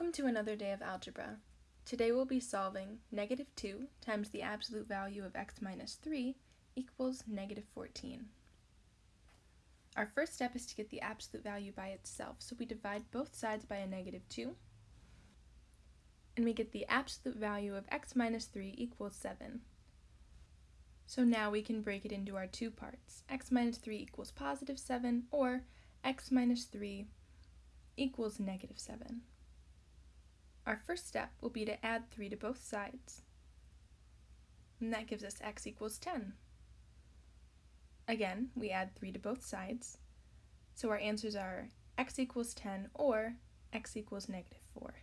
Welcome to another day of algebra. Today we'll be solving negative 2 times the absolute value of x minus 3 equals negative 14. Our first step is to get the absolute value by itself, so we divide both sides by a negative 2, and we get the absolute value of x minus 3 equals 7. So now we can break it into our two parts. x minus 3 equals positive 7, or x minus 3 equals negative 7. Our first step will be to add 3 to both sides. And that gives us x equals 10. Again, we add 3 to both sides. So our answers are x equals 10 or x equals negative 4.